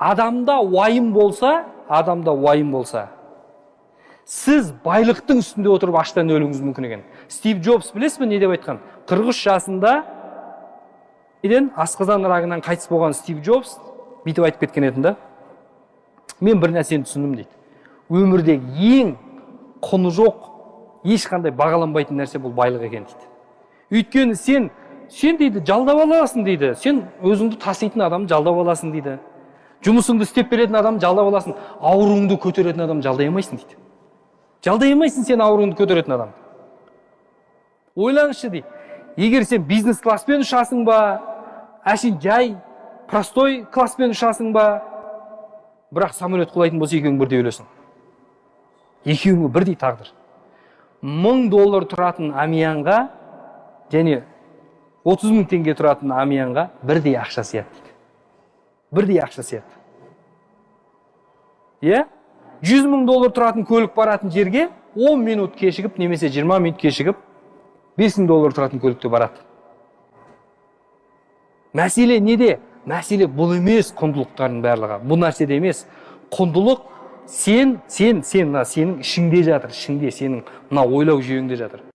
адамда уайым болса адамда уайым болса сіз байлықтың үстінде отырып аштан өлуіңіз мүмкін екен. Стив джобс білесіз бе не деп айтқан? 43 жасында неден? Асқазан рагынан қайтыс болған стив джобс бүйтіп айтып кеткен еді да мен бір нәрсені түсіндім дейді. Өмірдегі ең құны жоқ ешқандай бағаланбайтын нәрсе бұл байлық екен дейді. Өйткені сен сен дейді жалдап аласың дейді. Сен өзіңді таситын адамды жалдап аласың дейді. Жұмысыңды істеп беретін адамды жалдап аласың. Ауруыңды көтеретін адамды жалдай алмайсың дейді. Жалдай алмайсың сен ауруыңды көтеретін адамды ойлаңызшы дейді. Егер сен бизнес класспен ұшасың ба әшейін жай простой класспен ұшасың ба бірақ самолет құлайтын болса екеуің бірдей өлесің. Екеуіңе бірдей тағдыр. Мың доллар тұратын амьянға және 30 мың теңге тұратын амьянға бірдей ақша сияды дейді. Бірдей ақша сияды. Иә? жүз мың доллар тұратын көлік баратын жерге 10 минут кешігіп немесе 20 минут кешігіп 5 мың доллар тұратын көлікте барады. Мәселе неде? Мәселе бұл емес құндылықтардың барлығы. Бұл нәрседе емес. Құндылық сен сен сен мына сенің ішіңде жатыр ішіңде сенің мына ойлау жүйеңде жатыр.